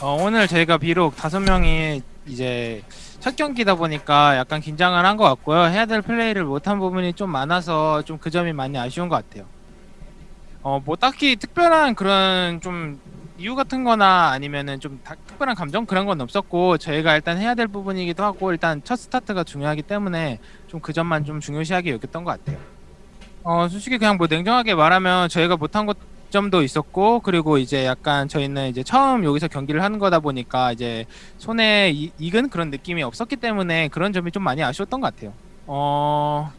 어, 오늘 저희가 비록 다섯 명이 이제 첫 경기다 보니까 약간 긴장을 한 것 같고요. 해야 될 플레이를 못한 부분이 좀 많아서 좀 그 점이 많이 아쉬운 것 같아요. 어, 뭐 딱히 특별한 그런 좀 이유 같은 거나 아니면은 좀 다- 특별한 감정 그런 건 없었고 저희가 일단 해야 될 부분이기도 하고 일단 첫 스타트가 중요하기 때문에 좀 그 점만 좀 중요시하게 여겼던 것 같아요. 어, 솔직히 그냥 뭐 냉정하게 말하면 저희가 못한 것 점도 있었고 그리고 이제 약간 저희는 이제 처음 여기서 경기를 하는 거다 보니까 이제 손에 이- 익은 그런 느낌이 없었기 때문에 그런 점이 좀 많이 아쉬웠던 것 같아요. 어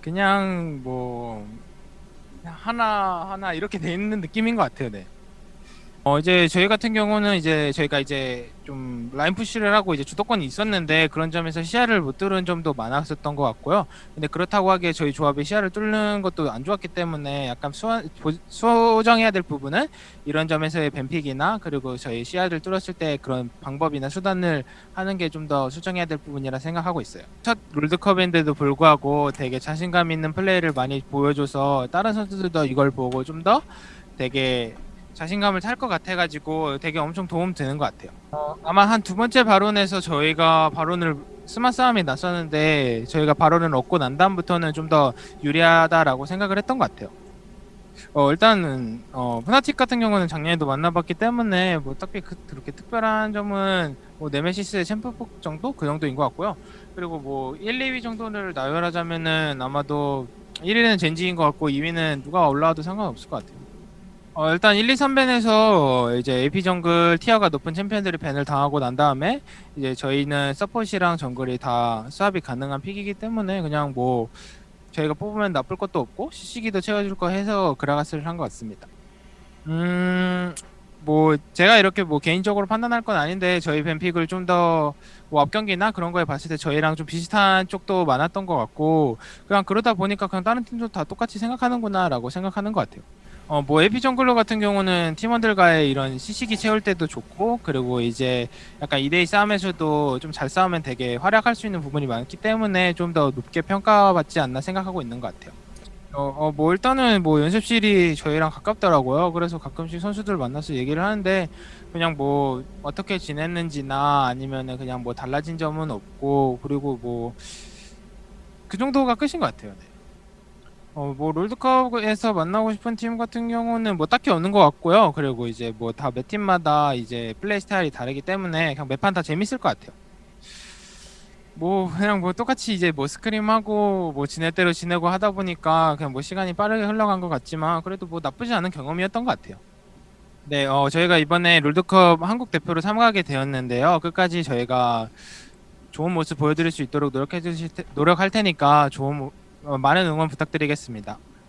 그냥 뭐 하나 하나 이렇게 돼 있는 느낌인 것 같아요. 네. 어 이제 저희 같은 경우는 이제 저희가 이제 좀 라인 푸시를 하고 이제 주도권이 있었는데 그런 점에서 시야를 못 뚫은 점도 많았었던 것 같고요. 근데 그렇다고 하기에 저희 조합이 시야를 뚫는 것도 안 좋았기 때문에 약간 수정해야 될 부분은 이런 점에서의 뱀픽이나 그리고 저희 시야를 뚫었을 때 그런 방법이나 수단을 하는 게 좀 더 수정해야 될 부분이라 생각하고 있어요. 첫 롤드컵인데도 불구하고 되게 자신감 있는 플레이를 많이 보여줘서 다른 선수들도 이걸 보고 좀 더 되게 자신감을 탈 것 같아가지고 되게 엄청 도움 되는 것 같아요. 어, 아마 한 두 번째 발언에서 저희가 발언을 스마 싸움이 났었는데 저희가 발언을 얻고 난 다음부터는 좀 더 유리하다라고 생각을 했던 것 같아요. 어 일단은 어 푸나틱 같은 경우는 작년에도 만나봤기 때문에 뭐 딱히 그, 그렇게 특별한 점은 뭐 네메시스의 챔프폭 정도 그 정도인 것 같고요. 그리고 뭐 1, 2위 정도를 나열하자면은 아마도 1위는 젠지인 것 같고 2위는 누가 올라와도 상관없을 것 같아요. 어, 일단 1, 2, 3밴에서 이제 AP 정글 티어가 높은 챔피언들이 밴을 당하고 난 다음에 이제 저희는 서폿이랑 정글이 다 수합이 가능한 픽이기 때문에 그냥 뭐 저희가 뽑으면 나쁠 것도 없고 CC기도 채워줄 거 해서 그라가스를 한 것 같습니다. 음, 뭐 제가 이렇게 뭐 개인적으로 판단할 건 아닌데 저희 밴픽을 좀 더 뭐 앞경기나 그런 거에 봤을 때 저희랑 좀 비슷한 쪽도 많았던 것 같고 그냥 그러다 보니까 그냥 다른 팀도 다 똑같이 생각하는구나라고 생각하는 것 같아요. 어, 뭐 에피 정글러 같은 경우는 팀원들과의 이런 시식이 채울 때도 좋고 그리고 이제 약간 2대2 싸움에서도 좀 잘 싸우면 되게 활약할 수 있는 부분이 많기 때문에 좀 더 높게 평가받지 않나 생각하고 있는 것 같아요. 어, 어, 뭐 일단은 뭐 연습실이 저희랑 가깝더라고요. 그래서 가끔씩 선수들 만나서 얘기를 하는데 그냥 뭐 어떻게 지냈는지나 아니면은 그냥 뭐 달라진 점은 없고 그리고 뭐 그 정도가 끝인 것 같아요. 네. 어, 뭐 롤드컵에서 만나고 싶은 팀 같은 경우는 뭐 딱히 없는 것 같고요. 그리고 이제 뭐 다 매 팀마다 이제 플레이 스타일이 다르기 때문에 그냥 매판 다 재밌을 것 같아요. 뭐 그냥 뭐 똑같이 이제 뭐 스크림하고 뭐 지낼 대로 지내고 하다 보니까 그냥 뭐 시간이 빠르게 흘러간 것 같지만 그래도 뭐 나쁘지 않은 경험이었던 것 같아요. 네, 어 저희가 이번에 롤드컵 한국 대표로 참가하게 되었는데요. 끝까지 저희가 좋은 모습 보여드릴 수 있도록 노력해 주실 테, 노력할 테니까 좋은 많은 응원 부탁드리겠습니다.